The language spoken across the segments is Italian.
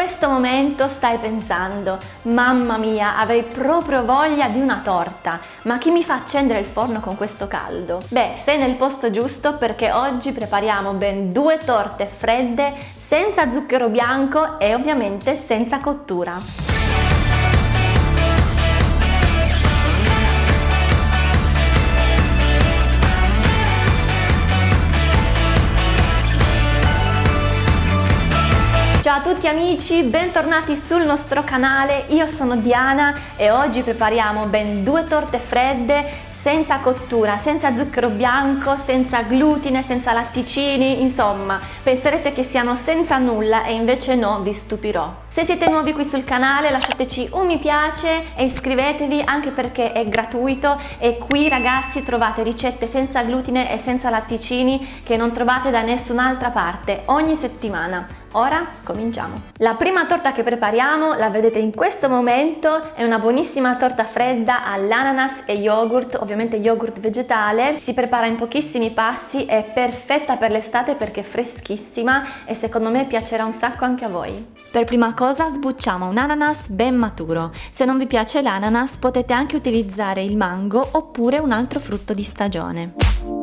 questo momento stai pensando, mamma mia, avrei proprio voglia di una torta, ma chi mi fa accendere il forno con questo caldo? Beh, sei nel posto giusto perché oggi prepariamo ben due torte fredde senza zucchero bianco e ovviamente senza cottura. Ciao a tutti amici, bentornati sul nostro canale, io sono Diana e oggi prepariamo ben due torte fredde senza cottura, senza zucchero bianco, senza glutine, senza latticini, insomma, penserete che siano senza nulla e invece no, vi stupirò. Se siete nuovi qui sul canale lasciateci un mi piace e iscrivetevi anche perché è gratuito e qui ragazzi trovate ricette senza glutine e senza latticini che non trovate da nessun'altra parte ogni settimana. Ora cominciamo! La prima torta che prepariamo, la vedete in questo momento, è una buonissima torta fredda all'ananas e yogurt, ovviamente yogurt vegetale. Si prepara in pochissimi passi, è perfetta per l'estate perché è freschissima e secondo me piacerà un sacco anche a voi. Per prima cosa sbucciamo un ananas ben maturo. Se non vi piace l'ananas potete anche utilizzare il mango oppure un altro frutto di stagione.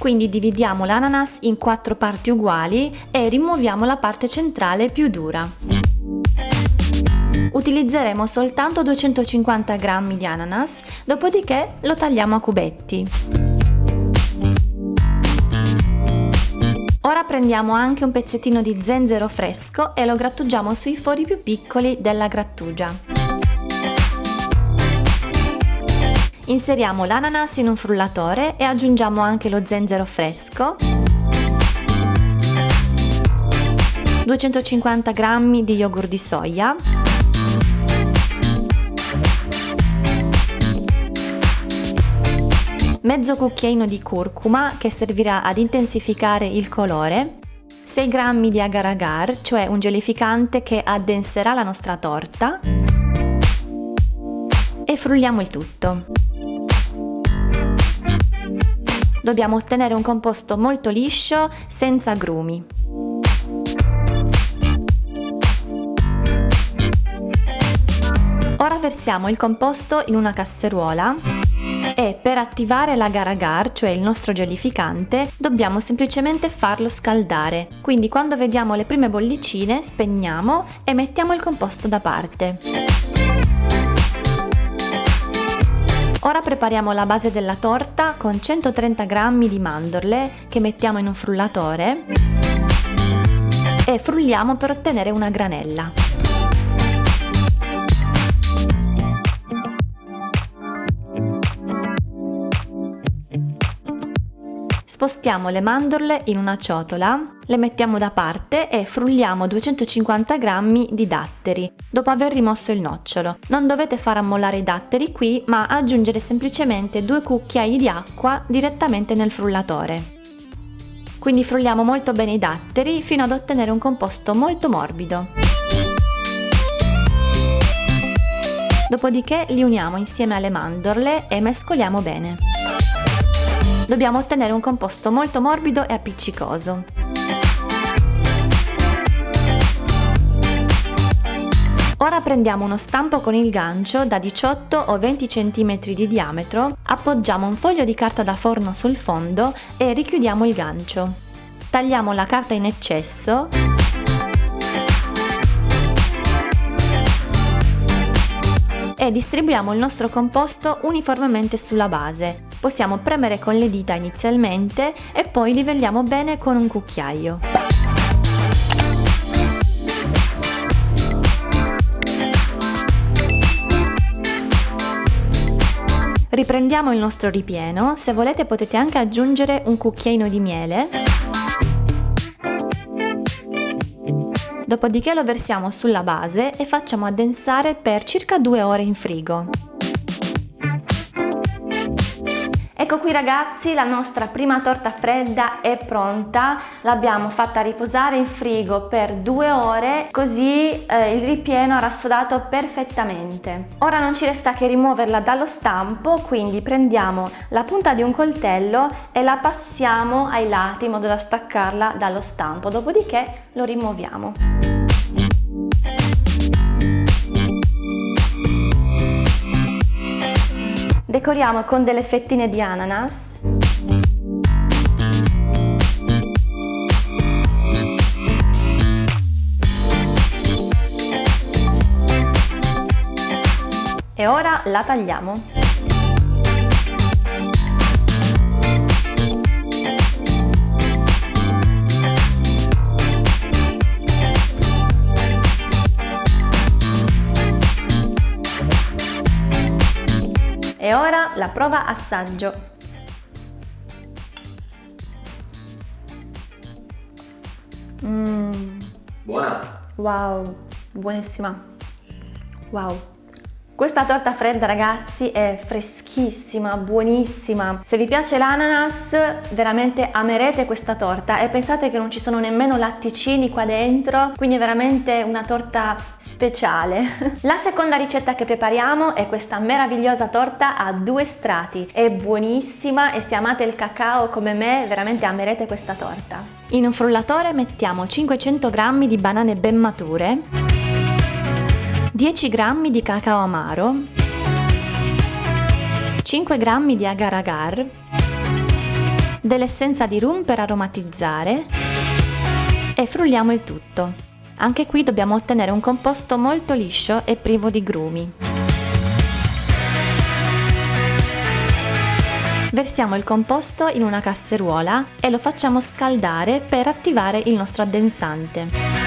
Quindi dividiamo l'ananas in quattro parti uguali e rimuoviamo la parte centrale più dura. Utilizzeremo soltanto 250 g di ananas, dopodiché lo tagliamo a cubetti. Ora prendiamo anche un pezzettino di zenzero fresco e lo grattugiamo sui fori più piccoli della grattugia. Inseriamo l'ananas in un frullatore e aggiungiamo anche lo zenzero fresco, 250 g di yogurt di soia, mezzo cucchiaino di curcuma che servirà ad intensificare il colore, 6 g di agar agar, cioè un gelificante che addenserà la nostra torta. E frulliamo il tutto. Dobbiamo ottenere un composto molto liscio, senza grumi. Ora versiamo il composto in una casseruola e per attivare l'agar-agar, cioè il nostro gelificante, dobbiamo semplicemente farlo scaldare. Quindi quando vediamo le prime bollicine spegniamo e mettiamo il composto da parte. Ora prepariamo la base della torta con 130 g di mandorle che mettiamo in un frullatore e frulliamo per ottenere una granella. Spostiamo le mandorle in una ciotola, le mettiamo da parte e frulliamo 250 g di datteri, dopo aver rimosso il nocciolo. Non dovete far ammollare i datteri qui, ma aggiungere semplicemente due cucchiai di acqua direttamente nel frullatore. Quindi frulliamo molto bene i datteri fino ad ottenere un composto molto morbido. Dopodiché li uniamo insieme alle mandorle e mescoliamo bene dobbiamo ottenere un composto molto morbido e appiccicoso. Ora prendiamo uno stampo con il gancio da 18 o 20 cm di diametro, appoggiamo un foglio di carta da forno sul fondo e richiudiamo il gancio. Tagliamo la carta in eccesso e distribuiamo il nostro composto uniformemente sulla base, Possiamo premere con le dita inizialmente e poi livelliamo bene con un cucchiaio. Riprendiamo il nostro ripieno, se volete potete anche aggiungere un cucchiaino di miele. Dopodiché lo versiamo sulla base e facciamo addensare per circa due ore in frigo. Ecco qui ragazzi la nostra prima torta fredda è pronta, l'abbiamo fatta riposare in frigo per due ore così eh, il ripieno ha rassodato perfettamente. Ora non ci resta che rimuoverla dallo stampo quindi prendiamo la punta di un coltello e la passiamo ai lati in modo da staccarla dallo stampo, dopodiché lo rimuoviamo. Decoriamo con delle fettine di ananas. E ora la tagliamo. E ora la prova assaggio. Mmm. Buona! Wow, buonissima. Wow. Questa torta fredda ragazzi è freschissima, buonissima. Se vi piace l'ananas veramente amerete questa torta e pensate che non ci sono nemmeno latticini qua dentro, quindi è veramente una torta speciale. La seconda ricetta che prepariamo è questa meravigliosa torta a due strati. È buonissima e se amate il cacao come me veramente amerete questa torta. In un frullatore mettiamo 500 g di banane ben mature 10 g di cacao amaro, 5 g di agar agar, dell'essenza di rum per aromatizzare e frulliamo il tutto. Anche qui dobbiamo ottenere un composto molto liscio e privo di grumi. Versiamo il composto in una casseruola e lo facciamo scaldare per attivare il nostro addensante.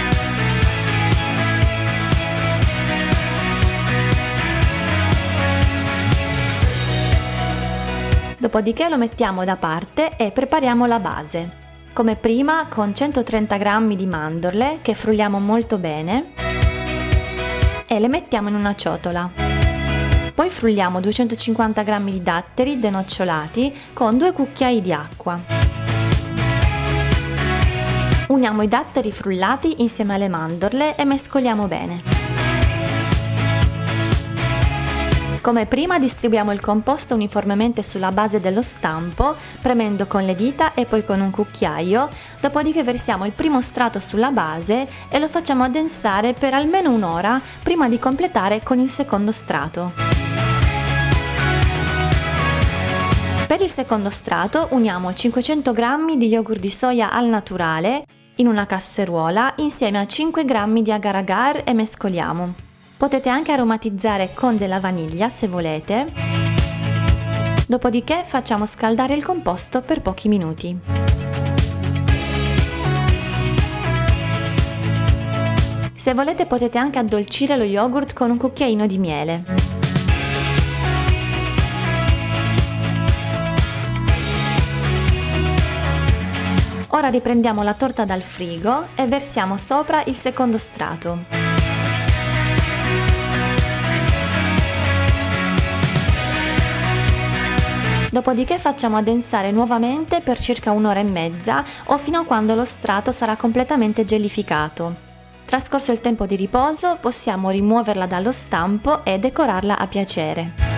Dopodiché lo mettiamo da parte e prepariamo la base. Come prima con 130 g di mandorle che frulliamo molto bene e le mettiamo in una ciotola. Poi frulliamo 250 g di datteri denocciolati con due cucchiai di acqua. Uniamo i datteri frullati insieme alle mandorle e mescoliamo bene. Come prima distribuiamo il composto uniformemente sulla base dello stampo, premendo con le dita e poi con un cucchiaio, dopodiché versiamo il primo strato sulla base e lo facciamo addensare per almeno un'ora prima di completare con il secondo strato. Per il secondo strato uniamo 500 g di yogurt di soia al naturale in una casseruola insieme a 5 g di agar agar e mescoliamo. Potete anche aromatizzare con della vaniglia se volete. Dopodiché facciamo scaldare il composto per pochi minuti. Se volete potete anche addolcire lo yogurt con un cucchiaino di miele. Ora riprendiamo la torta dal frigo e versiamo sopra il secondo strato. Dopodiché facciamo addensare nuovamente per circa un'ora e mezza o fino a quando lo strato sarà completamente gelificato. Trascorso il tempo di riposo possiamo rimuoverla dallo stampo e decorarla a piacere.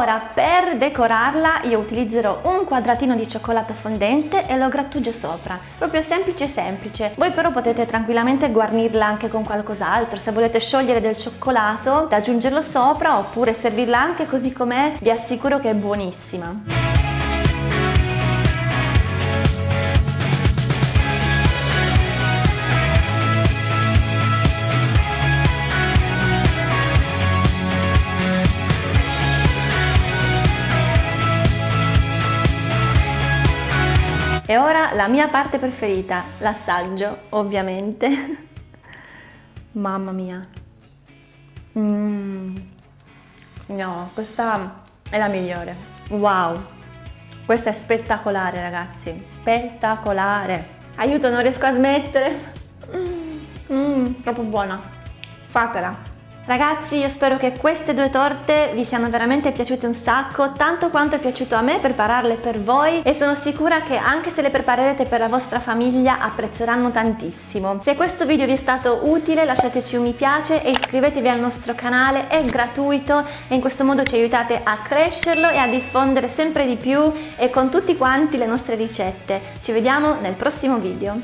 Ora per decorarla io utilizzerò un quadratino di cioccolato fondente e lo grattugio sopra, proprio semplice semplice. Voi però potete tranquillamente guarnirla anche con qualcos'altro, se volete sciogliere del cioccolato da aggiungerlo sopra oppure servirla anche così com'è, vi assicuro che è buonissima. E ora la mia parte preferita, l'assaggio, ovviamente. Mamma mia. Mm. No, questa è la migliore. Wow. Questa è spettacolare, ragazzi. Spettacolare. Aiuto, non riesco a smettere. Mm, troppo buona. Fatela. Ragazzi io spero che queste due torte vi siano veramente piaciute un sacco, tanto quanto è piaciuto a me prepararle per voi e sono sicura che anche se le preparerete per la vostra famiglia apprezzeranno tantissimo. Se questo video vi è stato utile lasciateci un mi piace e iscrivetevi al nostro canale, è gratuito e in questo modo ci aiutate a crescerlo e a diffondere sempre di più e con tutti quanti le nostre ricette. Ci vediamo nel prossimo video.